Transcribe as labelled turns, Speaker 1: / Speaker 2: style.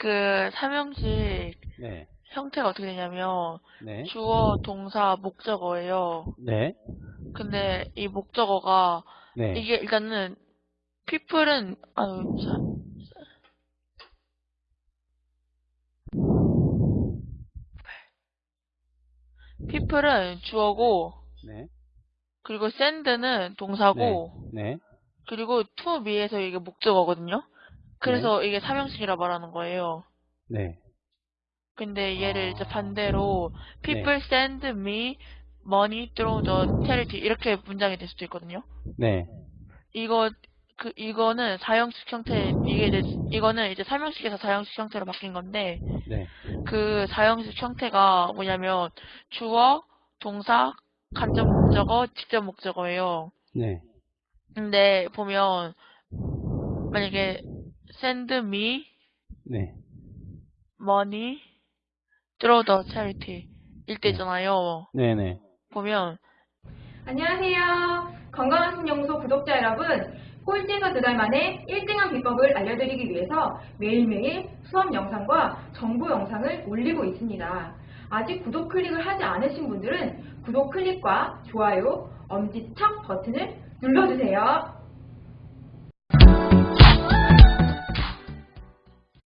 Speaker 1: 그 삼형식
Speaker 2: 네.
Speaker 1: 형태가 어떻게 되냐면
Speaker 2: 네.
Speaker 1: 주어, 동사, 목적어예요.
Speaker 2: 네.
Speaker 1: 근데 이 목적어가
Speaker 2: 네.
Speaker 1: 이게 일단은 people은 아유 자, people은 주어고
Speaker 2: 네.
Speaker 1: 그리고 send는 동사고
Speaker 2: 네.
Speaker 1: 그리고 to me에서 이게 목적어거든요. 그래서 이게 삼형식이라 말하는 거예요.
Speaker 2: 네.
Speaker 1: 근데 얘를 이제
Speaker 2: 아.
Speaker 1: 반대로 people send me money through the charity 이렇게 문장이 될 수도 있거든요.
Speaker 2: 네.
Speaker 1: 이거 그 이거는 사형식 형태 이게 이제 이거는 이제 삼형식에서 사형식 형태로 바뀐 건데
Speaker 2: 네.
Speaker 1: 그 사형식 형태가 뭐냐면 주어, 동사, 간접 목적어, 직접 목적어예요.
Speaker 2: 네.
Speaker 1: 근데 보면 만약에 send me
Speaker 2: 네.
Speaker 1: money through the charity 일때잖아요.
Speaker 2: 네. 네.
Speaker 1: 보면
Speaker 3: 안녕하세요. 건강한 신연구소 구독자 여러분. 꼴찌에서 두 달 만에 1등한 비법을 알려드리기 위해서 매일매일 수업 영상과 정보 영상을 올리고 있습니다. 아직 구독 클릭을 하지 않으신 분들은 구독 클릭과 좋아요, 엄지척 버튼을 눌러주세요.